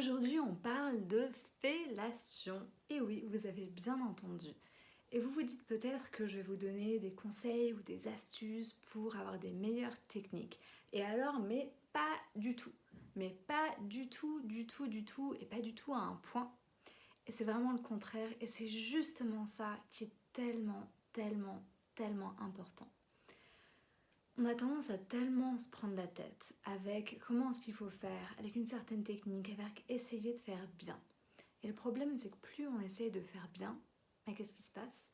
Aujourd'hui, on parle de fellation. Et oui, vous avez bien entendu. Et vous vous dites peut-être que je vais vous donner des conseils ou des astuces pour avoir des meilleures techniques. Et alors, mais pas du tout. Mais pas du tout, du tout, du tout, et pas du tout à un point. Et c'est vraiment le contraire. Et c'est justement ça qui est tellement, tellement, tellement important. On a tendance à tellement se prendre la tête avec comment est-ce qu'il faut faire, avec une certaine technique, avec essayer de faire bien. Et le problème, c'est que plus on essaye de faire bien, mais qu'est-ce qui se passe?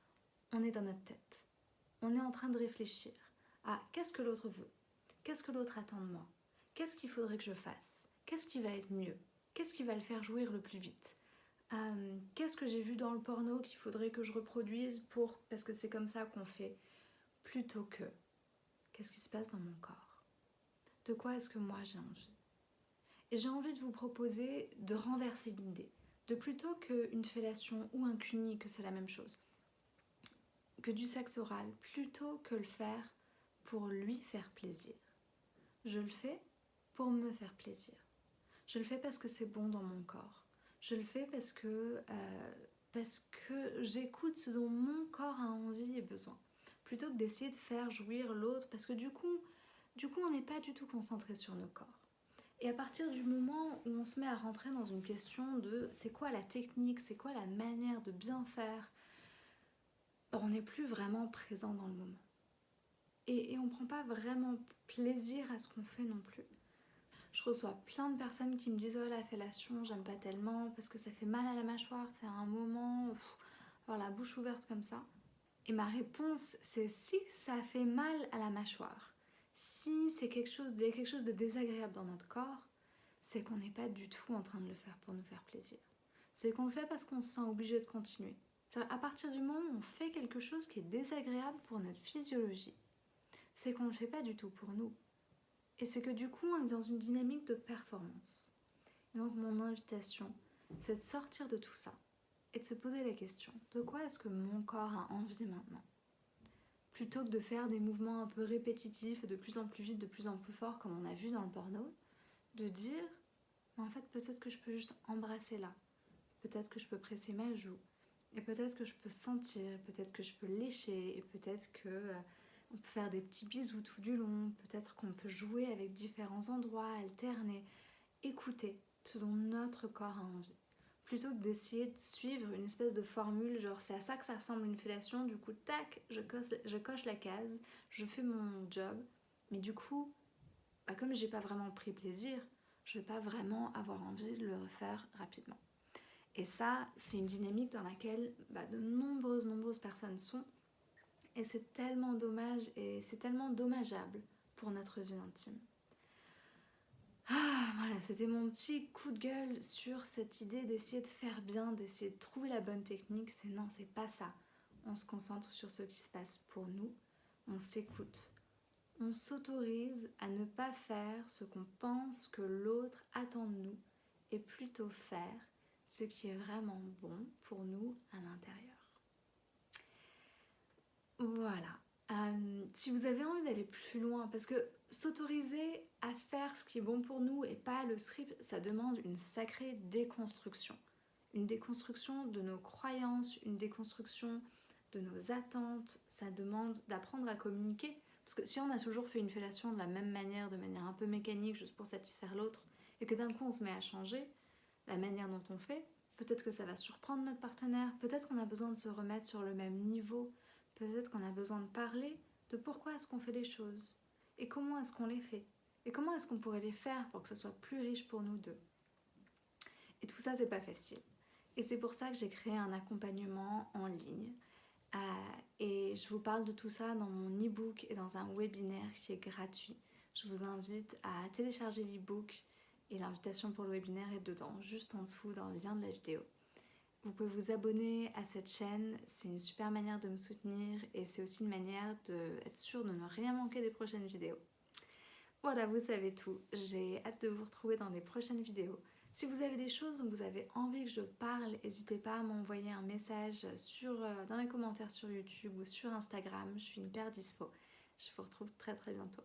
On est dans notre tête. On est en train de réfléchir à qu'est-ce que l'autre veut, qu'est-ce que l'autre attend de moi, qu'est-ce qu'il faudrait que je fasse, qu'est-ce qui va être mieux, qu'est-ce qui va le faire jouir le plus vite, euh, qu'est-ce que j'ai vu dans le porno qu'il faudrait que je reproduise pour parce que c'est comme ça qu'on fait, plutôt que Qu'est-ce qui se passe dans mon corps? De quoi est-ce que moi j'ai envie? Et j'ai envie de vous proposer de renverser l'idée, de plutôt qu'une fellation ou un cuni, que c'est la même chose, que du sexe oral, plutôt que le faire pour lui faire plaisir. Je le fais pour me faire plaisir. Je le fais parce que c'est bon dans mon corps. Je le fais parce que, euh, parce que j'écoute ce dont mon corps a envie et besoin plutôt que d'essayer de faire jouir l'autre parce que du coup, on n'est pas du tout concentré sur nos corps. Et à partir du moment où on se met à rentrer dans une question de c'est quoi la technique, c'est quoi la manière de bien faire, on n'est plus vraiment présent dans le moment. Et, et on ne prend pas vraiment plaisir à ce qu'on fait non plus. Je reçois plein de personnes qui me disent oh la fellation j'aime pas tellement parce que ça fait mal à la mâchoire, c'est un moment, avoir la bouche ouverte comme ça. Et ma réponse, c'est si ça fait mal à la mâchoire, si c'est quelque chose, il y a quelque chose de désagréable dans notre corps, c'est qu'on n'est pas du tout en train de le faire pour nous faire plaisir. C'est qu'on le fait parce qu'on se sent obligé de continuer. À partir du moment où on fait quelque chose qui est désagréable pour notre physiologie, c'est qu'on ne le fait pas du tout pour nous. Et c'est que du coup, on est dans une dynamique de performance. donc mon invitation, c'est de sortir de tout ça et de se poser la question, de quoi est-ce que mon corps a envie maintenant? Plutôt que de faire des mouvements un peu répétitifs, de plus en plus vite, de plus en plus fort, comme on a vu dans le porno, de dire, en fait peut-être que je peux juste embrasser là, peut-être que je peux presser ma joue, et peut-être que je peux sentir, peut-être que je peux lécher, et peut-être que euh, peut faire des petits bisous tout du long, peut-être qu'on peut jouer avec différents endroits, alterner, écouter ce dont notre corps a envie plutôt que d'essayer de suivre une espèce de formule, genre c'est à ça que ça ressemble une fellation, du coup tac, je coche, je coche la case, je fais mon job, mais du coup, bah, comme j'ai pas vraiment pris plaisir, je vais pas vraiment avoir envie de le refaire rapidement. Et ça, c'est une dynamique dans laquelle bah, de nombreuses, nombreuses personnes sont, et c'est tellement dommage et c'est tellement dommageable pour notre vie intime. Ah, voilà, c'était mon petit coup de gueule sur cette idée d'essayer de faire bien, d'essayer de trouver la bonne technique. C'est non, c'est pas ça. On se concentre sur ce qui se passe pour nous, on s'écoute. On s'autorise à ne pas faire ce qu'on pense que l'autre attend de nous et plutôt faire ce qui est vraiment bon pour nous à l'intérieur. Voilà, euh, si vous avez envie d'aller plus loin, parce que s'autoriser à faire ce qui est bon pour nous et pas le script, ça demande une sacrée déconstruction. Une déconstruction de nos croyances, une déconstruction de nos attentes, ça demande d'apprendre à communiquer. Parce que si on a toujours fait une fellation de la même manière, de manière un peu mécanique, juste pour satisfaire l'autre, et que d'un coup on se met à changer la manière dont on fait, peut-être que ça va surprendre notre partenaire, peut-être qu'on a besoin de se remettre sur le même niveau, Peut-être qu'on a besoin de parler de pourquoi est-ce qu'on fait les choses et comment est-ce qu'on les fait et comment est-ce qu'on pourrait les faire pour que ce soit plus riche pour nous deux. Et tout ça, c'est pas facile. Et c'est pour ça que j'ai créé un accompagnement en ligne. Euh, et je vous parle de tout ça dans mon e-book et dans un webinaire qui est gratuit. Je vous invite à télécharger l'e-book et l'invitation pour le webinaire est dedans, juste en dessous dans le lien de la vidéo. Vous pouvez vous abonner à cette chaîne, c'est une super manière de me soutenir et c'est aussi une manière d'être sûr de ne rien manquer des prochaines vidéos. Voilà, vous savez tout. J'ai hâte de vous retrouver dans des prochaines vidéos. Si vous avez des choses dont vous avez envie que je parle, n'hésitez pas à m'envoyer un message sur, euh, dans les commentaires sur YouTube ou sur Instagram. Je suis hyper dispo. Je vous retrouve très très bientôt.